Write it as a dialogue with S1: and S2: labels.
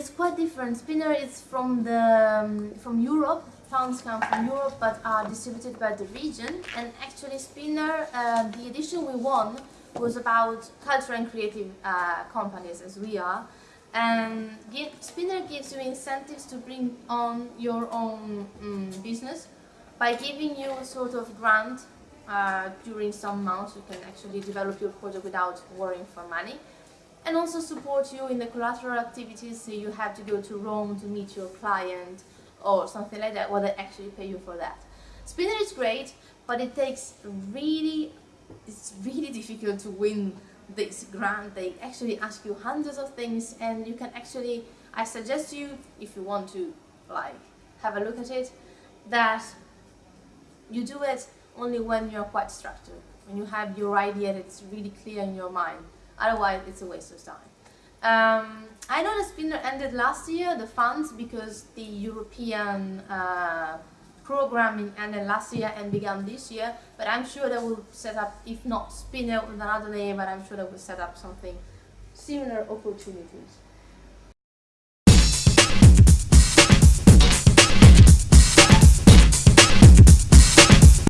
S1: is quite different. Spinner is from the um, from Europe. Funds come from Europe, but are distributed by the region. And actually, Spinner, uh, the edition we won was about cultural and creative uh, companies, as we are. And give, Spinner gives you incentives to bring on your own um, business by giving you a sort of grant uh, during some months. You can actually develop your project without worrying for money and also support you in the collateral activities so you have to go to Rome to meet your client or something like that, well they actually pay you for that. Spinner is great, but it takes really, it's really difficult to win this grant. They actually ask you hundreds of things and you can actually, I suggest you, if you want to like have a look at it, that you do it only when you're quite structured, when you have your idea that's really clear in your mind. Otherwise, it's a waste of time. Um, I know the spinner ended last year, the funds, because the European uh, programming ended last year and began this year, but I'm sure they will set up, if not spinner with another name, but I'm sure they will set up something similar opportunities.